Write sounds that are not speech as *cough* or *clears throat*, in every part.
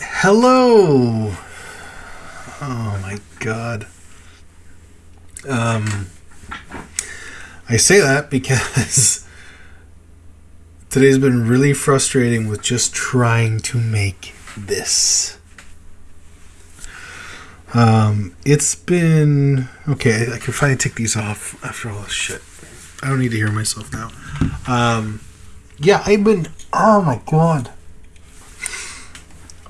Hello. Oh my god. Um, I say that because *laughs* today's been really frustrating with just trying to make this. Um, it's been okay. I can finally take these off after all this shit. I don't need to hear myself now. Um, yeah, I've been. Oh my god.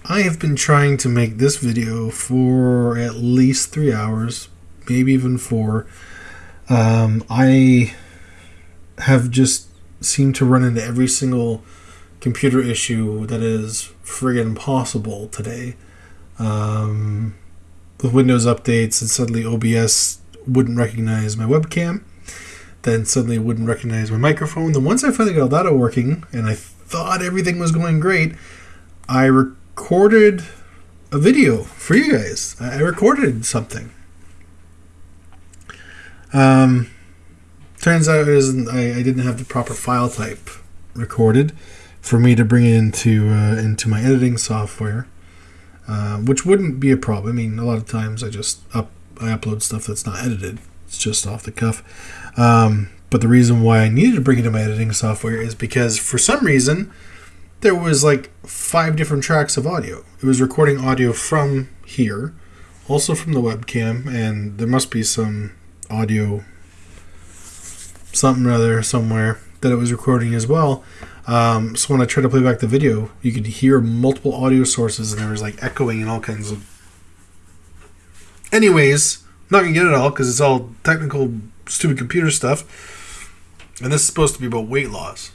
I have been trying to make this video for at least three hours, maybe even four. Um, I have just seemed to run into every single computer issue that is friggin' possible today. Um, with Windows updates, and suddenly OBS wouldn't recognize my webcam. Then suddenly wouldn't recognize my microphone. Then once I finally got all that working, and I thought everything was going great, I recorded a video for you guys. I recorded something. Um, turns out I, I didn't have the proper file type recorded for me to bring it into uh, into my editing software, uh, which wouldn't be a problem. I mean, a lot of times I just up I upload stuff that's not edited. It's just off the cuff. Um, but the reason why I needed to bring it to my editing software is because for some reason there was like five different tracks of audio. It was recording audio from here, also from the webcam, and there must be some audio something or other somewhere that it was recording as well. Um, so when I tried to play back the video, you could hear multiple audio sources, and there was like echoing and all kinds of. Anyways, not gonna get it all because it's all technical, stupid computer stuff, and this is supposed to be about weight loss.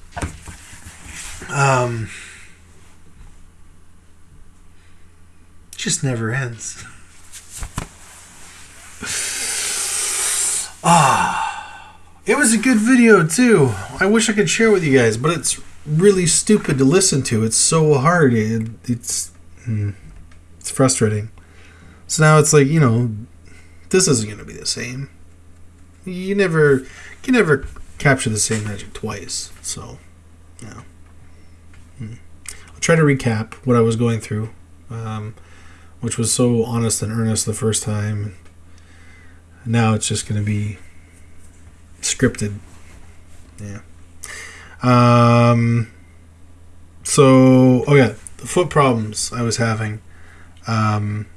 Um, just never ends. *laughs* Ah, it was a good video too. I wish I could share with you guys, but it's really stupid to listen to. It's so hard. It, it's mm, it's frustrating. So now it's like you know, this isn't going to be the same. You never you can never capture the same magic twice. So, yeah. I'll try to recap what I was going through, um, which was so honest and earnest the first time. Now it's just going to be scripted. Yeah. Um. So, oh yeah, the foot problems I was having. Um.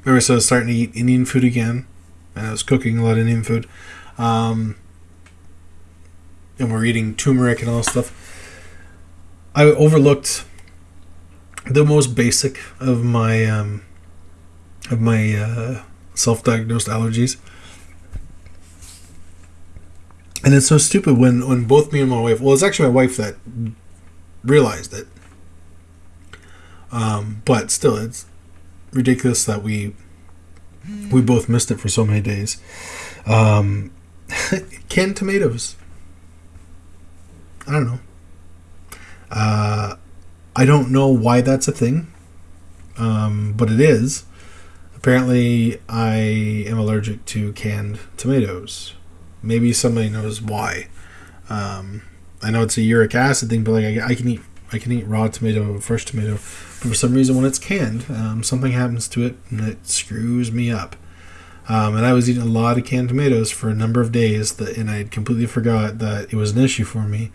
Remember, so I was starting to eat Indian food again, and I was cooking a lot of Indian food. Um. And we're eating turmeric and all this stuff. I overlooked the most basic of my um, of my uh, self-diagnosed allergies. And it's so stupid when, when both me and my wife, well, it's actually my wife that realized it. Um, but still, it's ridiculous that we we both missed it for so many days. Um, *laughs* canned tomatoes. I don't know. Uh, I don't know why that's a thing, um, but it is. Apparently, I am allergic to canned tomatoes. Maybe somebody knows why. Um, I know it's a uric acid thing, but like I, I, can eat, I can eat raw tomato, fresh tomato, but for some reason when it's canned, um, something happens to it and it screws me up. Um, and I was eating a lot of canned tomatoes for a number of days, that, and I completely forgot that it was an issue for me,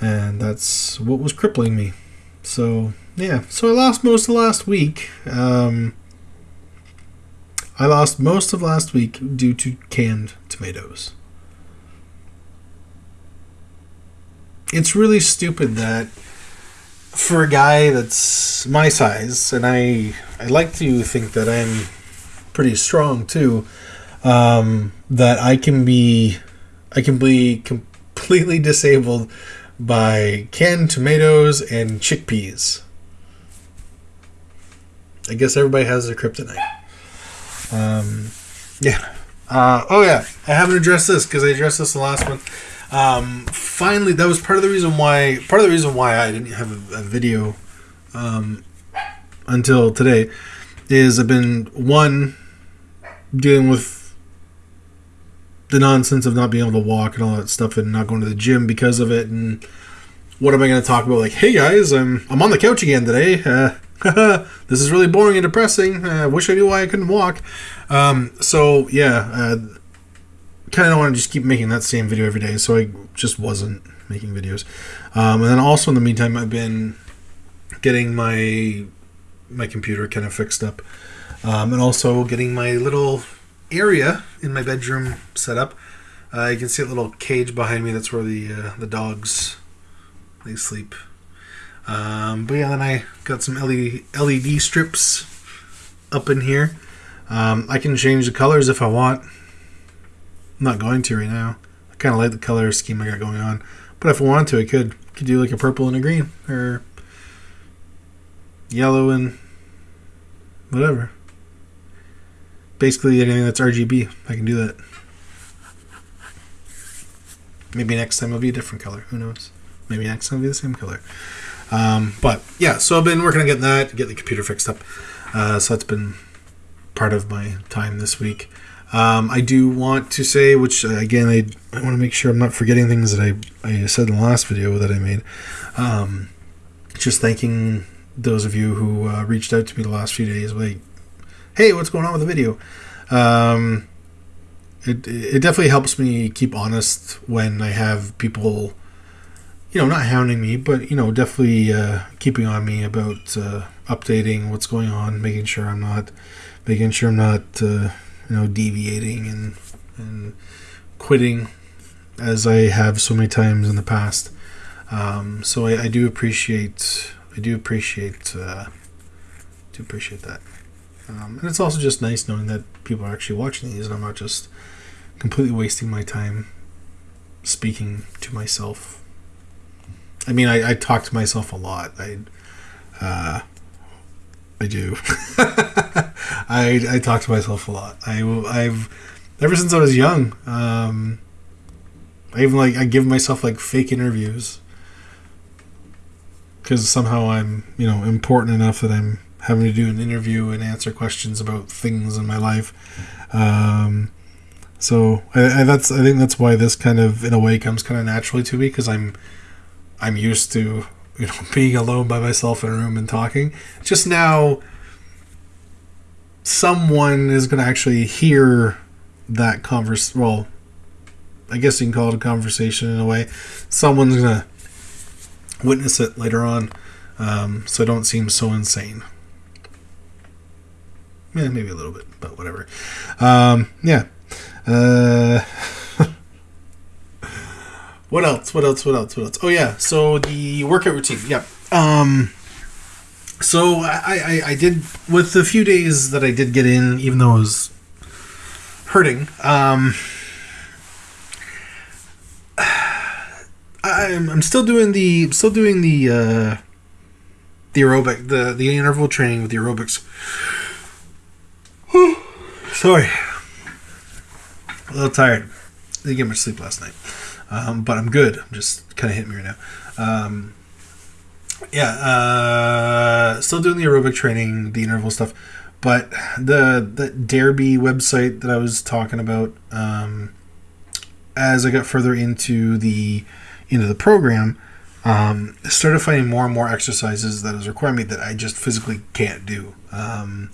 and that's what was crippling me. So yeah, so I lost most of last week. Um, I lost most of last week due to canned tomatoes. It's really stupid that for a guy that's my size, and I I like to think that I'm pretty strong too, um, that I can be I can be completely disabled by canned tomatoes and chickpeas. I guess everybody has their kryptonite. Um, yeah. Uh, oh yeah, I haven't addressed this because I addressed this the last one. Um, finally, that was part of the reason why. Part of the reason why I didn't have a, a video um, until today is I've been one dealing with the nonsense of not being able to walk and all that stuff, and not going to the gym because of it. And what am I going to talk about? Like, hey guys, I'm I'm on the couch again today. Uh, *laughs* this is really boring and depressing. I wish I knew why I couldn't walk. Um, so yeah, uh, kind of want to just keep making that same video every day. So I just wasn't making videos. Um, and then also in the meantime, I've been getting my my computer kind of fixed up, um, and also getting my little area in my bedroom setup. Uh, you can see a little cage behind me. That's where the uh, the dogs they sleep. Um, but yeah, then I got some LED, LED strips up in here. Um, I can change the colors if I want. I'm not going to right now. I kind of like the color scheme I got going on. But if I wanted to, I could. Could do like a purple and a green. Or yellow and whatever. Basically anything that's RGB, I can do that. Maybe next time it'll be a different color. Who knows? Maybe next time it'll be the same color. Um, but yeah, so I've been working on getting that, get the computer fixed up. Uh, so that's been part of my time this week. Um, I do want to say, which uh, again, I, I want to make sure I'm not forgetting things that I, I said in the last video that I made. Um, just thanking those of you who uh, reached out to me the last few days, like, hey, what's going on with the video? Um, it, it definitely helps me keep honest when I have people, you know, not hounding me, but, you know, definitely uh, keeping on me about uh, updating what's going on, making sure I'm not, making sure I'm not, uh, you know, deviating and, and quitting as I have so many times in the past. Um, so I, I do appreciate I do appreciate uh, do appreciate that, um, and it's also just nice knowing that people are actually watching these, and I'm not just completely wasting my time speaking to myself. I mean, I, I talk to myself a lot. I uh, I do. *laughs* I I talk to myself a lot. I I've ever since I was young. Um, I even like I give myself like fake interviews because somehow I'm, you know, important enough that I'm having to do an interview and answer questions about things in my life. Um, so I, I, that's I think that's why this kind of in a way comes kind of naturally to me because I'm I'm used to you know *laughs* being alone by myself in a room and talking. Just now, someone is going to actually hear that converse. Well, I guess you can call it a conversation in a way. Someone's going to witness it later on, um, so I don't seem so insane. Yeah, maybe a little bit, but whatever. Um, yeah. Uh, *laughs* what else? What else? What else? What else? Oh yeah. So the workout routine. Yeah. Um, so I, I, I did with the few days that I did get in, even though it was hurting. Um, *sighs* I'm, I'm still doing the still doing the uh, the aerobic the the interval training with the aerobics. Sorry, a little tired. Didn't get much sleep last night, um, but I'm good. I'm just kind of hitting me right now. Um, yeah, uh, still doing the aerobic training, the interval stuff, but the the Darebee website that I was talking about. Um, as I got further into the into the program, um, started finding more and more exercises that is requiring me that I just physically can't do. Um,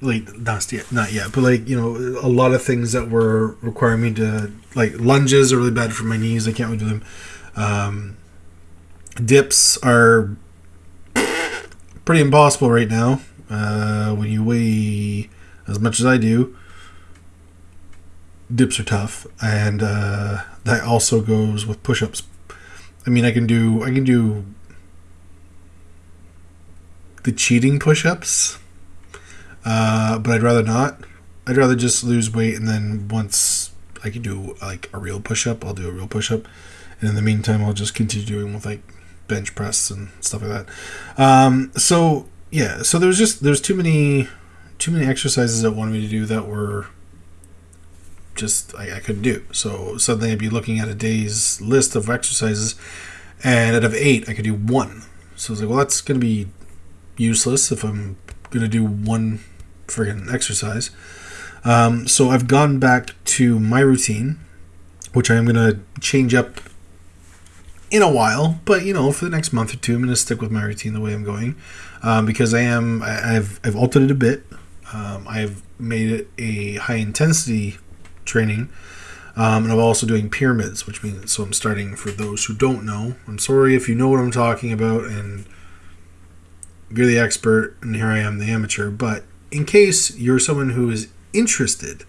like not yet, not yet, but like you know, a lot of things that were requiring me to like lunges are really bad for my knees. I can't really do them. Um, dips are pretty impossible right now. Uh, when you weigh as much as I do, dips are tough, and uh, that also goes with push-ups. I mean, I can do I can do the cheating push-ups, uh, but I'd rather not. I'd rather just lose weight, and then once I can do like a real push-up, I'll do a real push-up, and in the meantime, I'll just continue doing with like bench press and stuff like that. Um, so yeah, so there's just there's too many too many exercises that wanted me to do that were just I, I couldn't do. So suddenly I'd be looking at a day's list of exercises, and out of eight, I could do one. So I was like, well, that's going to be useless if I'm going to do one friggin' exercise. Um, so I've gone back to my routine, which I am going to change up in a while, but you know, for the next month or two, I'm going to stick with my routine the way I'm going um, because I am I, have I've altered it a bit. Um, I've made it a high intensity training, um, and I'm also doing pyramids, which means so I'm starting for those who don't know. I'm sorry if you know what I'm talking about and you're the expert, and here I am, the amateur. But in case you're someone who is interested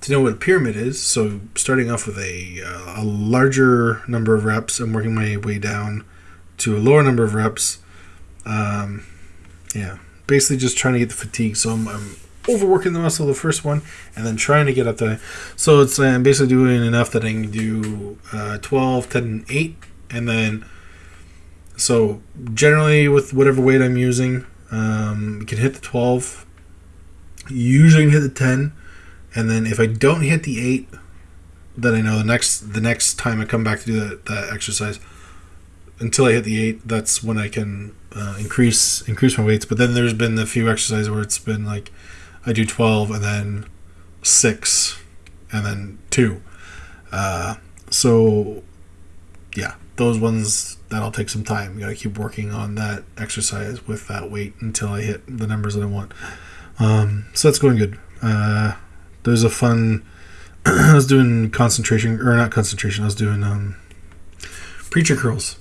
to know what a pyramid is, so starting off with a, uh, a larger number of reps and working my way down to a lower number of reps. Um, yeah, basically just trying to get the fatigue. So I'm, I'm overworking the muscle the first one and then trying to get up to so it's uh, i'm basically doing enough that i can do uh, 12 10 and 8 and then so generally with whatever weight i'm using um, you can hit the 12 usually hit the 10 and then if i don't hit the 8 then i know the next the next time i come back to do that, that exercise until i hit the 8 that's when i can uh, increase increase my weights but then there's been a few exercises where it's been like I do 12 and then 6 and then 2. Uh, so, yeah, those ones, that'll take some time. You gotta keep working on that exercise with that weight until I hit the numbers that I want. Um, so that's going good. Uh, there's a fun. *clears throat* I was doing concentration, or not concentration. I was doing um, preacher curls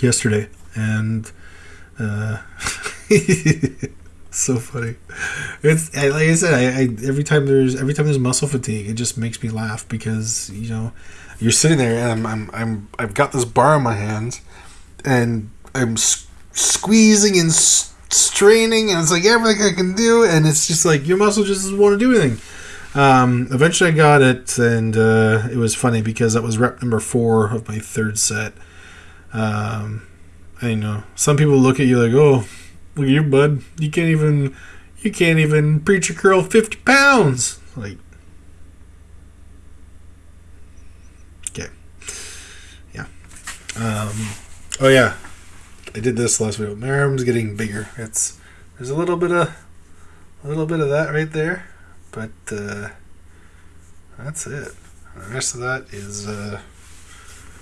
yesterday, and uh, *laughs* so funny. It's like I said, I, I, every time there's every time there's muscle fatigue, it just makes me laugh because you know you're sitting there and I'm I'm, I'm I've got this bar in my hands and I'm s- squeezing and straining and it's like everything I can do and it's just like your muscle just doesn't want to do anything. Um, eventually I got it and uh, it was funny because that was rep number four of my third set. Um, I know some people look at you like, oh Look at you, bud. You can't even you can't even preach a curl fifty pounds. Like Okay. Yeah. Um oh yeah. I did this last video. My arm's getting bigger. It's there's a little bit of a little bit of that right there. But uh that's it. The rest of that is uh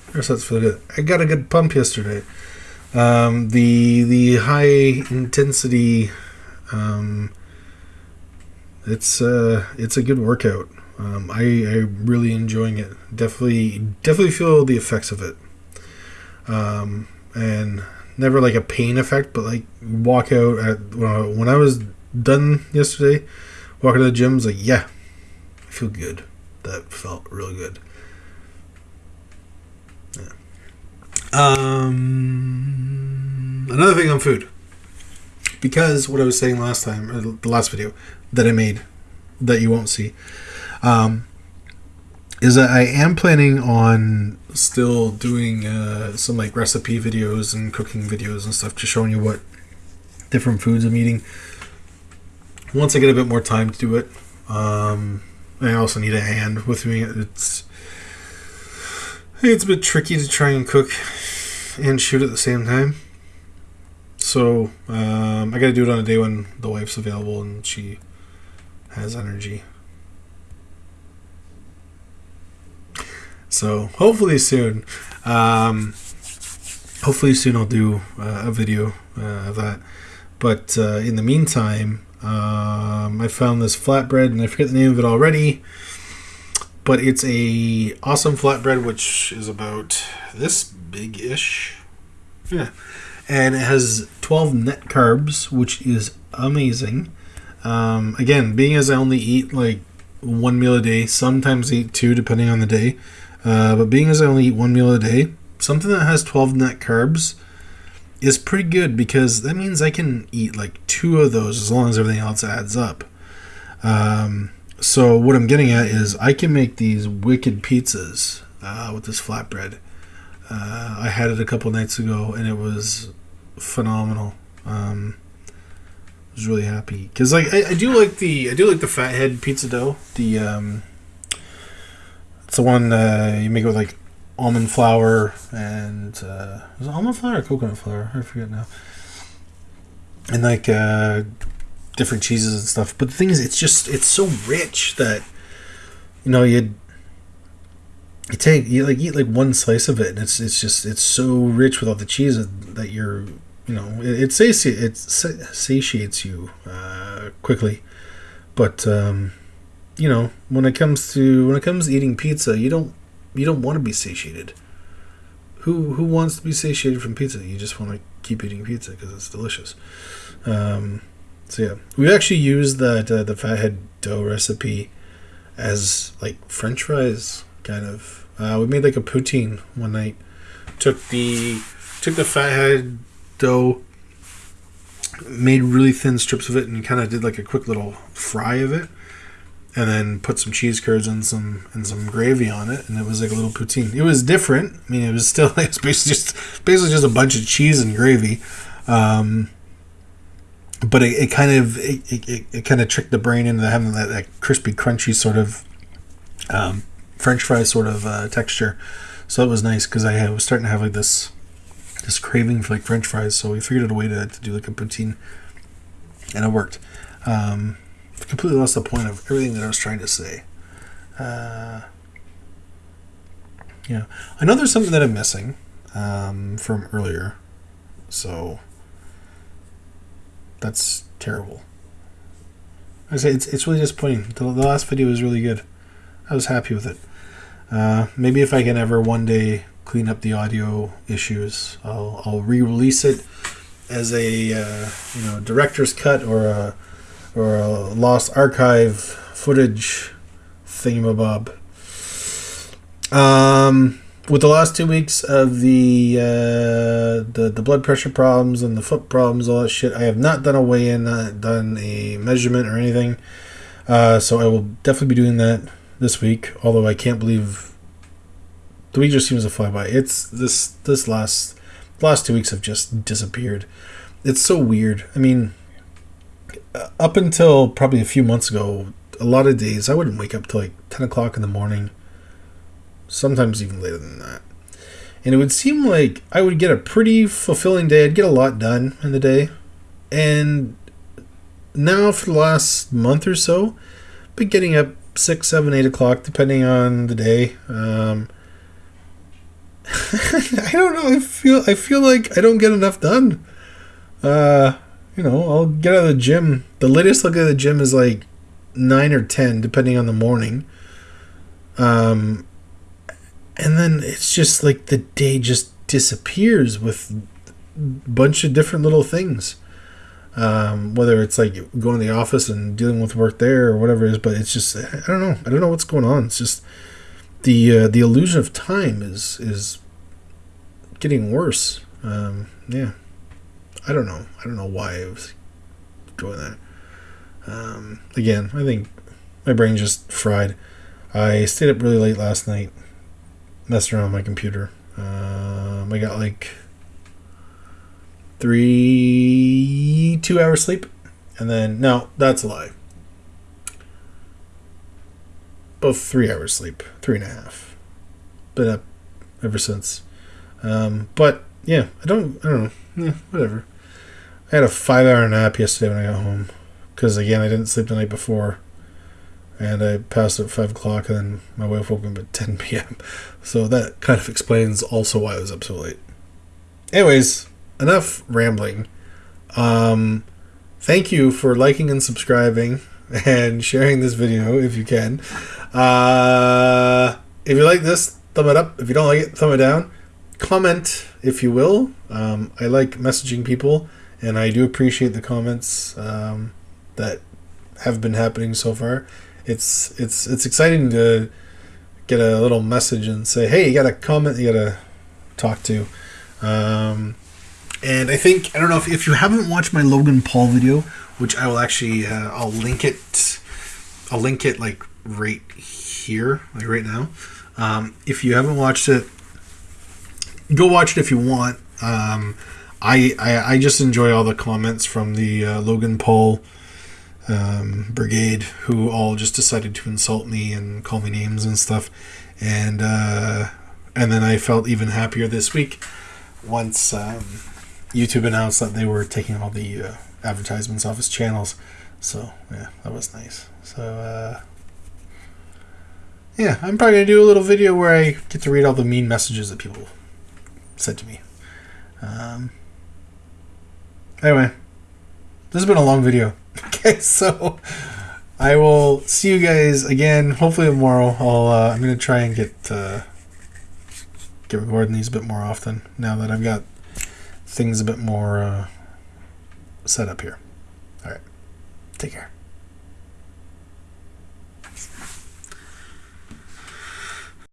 the rest of that's for good. I got a good pump yesterday. Um, the the high intensity, um, it's uh, it's a good workout. Um, I I'm really enjoying it. Definitely definitely feel the effects of it. Um, and never like a pain effect, but like walk out at when I was done yesterday, walking to the gym, was like yeah, I feel good. That felt really good. Yeah. Um, another thing on food, because what I was saying last time, or the last video that I made, that you won't see, um, is that I am planning on still doing uh, some like recipe videos and cooking videos and stuff, just showing you what different foods I'm eating. Once I get a bit more time to do it, um, I also need a hand with me. It's it's a bit tricky to try and cook and shoot at the same time. So um, I got to do it on a day when the wife's available and she has energy. So hopefully soon, um, hopefully soon I'll do uh, a video uh, of that. But uh, in the meantime, um, I found this flatbread and I forget the name of it already but it's a awesome flatbread which is about this big-ish. Yeah. And it has 12 net carbs which is amazing. Um, again being as i only eat like one meal a day sometimes eat two depending on the day uh, but being as i only eat one meal a day something that has 12 net carbs is pretty good because that means i can eat like two of those as long as everything else adds up um, so what I'm getting at is I can make these wicked pizzas uh, with this flatbread. Uh, I had it a couple nights ago and it was phenomenal. Um, I was really happy because like I, I, do like the I do like the fathead pizza dough. The um, it's the one uh, you make it with like almond flour and uh, is it almond flour or coconut flour? I forget now. And like uh, different cheeses and stuff. But the thing is, it's just it's so rich that you know you'd you take you like eat like one slice of it, and it's it's just it's so rich with all the cheese that you're you know it, it satiates it satiates you uh, quickly, but um, you know when it comes to when it comes to eating pizza, you don't you don't want to be satiated. Who who wants to be satiated from pizza? You just want to keep eating pizza because it's delicious. Um, so yeah, we actually used that uh, the fathead dough recipe as like French fries, kind of. Uh, we made like a poutine one night. Took the took the fathead dough, made really thin strips of it, and kind of did like a quick little fry of it, and then put some cheese curds and some and some gravy on it, and it was like a little poutine. It was different. I mean, it was still *laughs* like it's basically just basically just a bunch of cheese and gravy. Um, but it, it kind of it, it, it kind of tricked the brain into having that, that crispy, crunchy sort of um, French fry sort of uh, texture. So it was nice because I was starting to have like this this craving for like French fries. So we figured out a way to, to do like a poutine, and it worked. Um, completely lost the point of everything that I was trying to say. Uh, yeah, I know there's something that I'm missing um, from earlier, so that's terrible. I say it's it's really disappointing. The, the last video was really good. I was happy with it. Uh, maybe if I can ever one day clean up the audio issues, I'll, I'll re-release it as a uh, you know director's cut or a or a lost archive footage thingamabob. Um, with the last two weeks of the uh, the the blood pressure problems and the foot problems, all that shit, I have not done a weigh in, not done a measurement or anything. Uh, so I will definitely be doing that this week. Although I can't believe the week just seems to fly by. It's this this last last two weeks have just disappeared. It's so weird. I mean, up until probably a few months ago, a lot of days I wouldn't wake up till like ten o'clock in the morning. Sometimes even later than that. And it would seem like I would get a pretty fulfilling day. I'd get a lot done in the day. And now for the last month or so, I've been getting up six, seven, eight o'clock, depending on the day. Um, *laughs* I don't know. I feel I feel like I don't get enough done. Uh, you know, I'll get out of the gym. The latest I'll get out of the gym is like nine or ten, depending on the morning. Um, and then it's just like the day just disappears with a bunch of different little things. Um, whether it's like going to the office and dealing with work there or whatever it is, but it's just I don't know. I don't know what's going on. It's just the uh, the illusion of time is is getting worse. Um, yeah, I don't know. I don't know why I was doing that. Um, again, I think my brain just fried. I stayed up really late last night, messing around my computer. Um, I got like three, two hours sleep, and then no, that's a lie. Both three hours sleep, three and a half. Been up ever since. Um, but yeah, I don't, I don't know. Yeah, whatever. I had a five hour nap yesterday when I got home because again I didn't sleep the night before, and I passed at five o'clock, and then my wife woke me up at ten *laughs* p.m. So that kind of explains also why I was up so late. Anyways, enough rambling. Um, thank you for liking and subscribing *laughs* and sharing this video if you can. Uh, if you like this, thumb it up. If you don't like it, thumb it down. Comment if you will. Um, I like messaging people, and I do appreciate the comments um, that have been happening so far. It's it's it's exciting to get a little message and say, "Hey, you got a comment you got to talk to." Um, and I think I don't know if, if you haven't watched my Logan Paul video, which I will actually uh, I'll link it. I'll link it like right here, like right now. Um, if you haven't watched it, go watch it if you want. Um, I, I, I just enjoy all the comments from the uh, Logan Paul um, brigade who all just decided to insult me and call me names and stuff, and uh, and then I felt even happier this week once um, YouTube announced that they were taking all the uh, advertisements off his channels. So yeah, that was nice. So uh, yeah, I'm probably gonna do a little video where I get to read all the mean messages that people said to me. Um, anyway, this has been a long video. *laughs* Okay, so I will see you guys again. Hopefully tomorrow. I'll uh, I'm gonna try and get uh, get recording these a bit more often now that I've got things a bit more uh, set up here. All right, take care.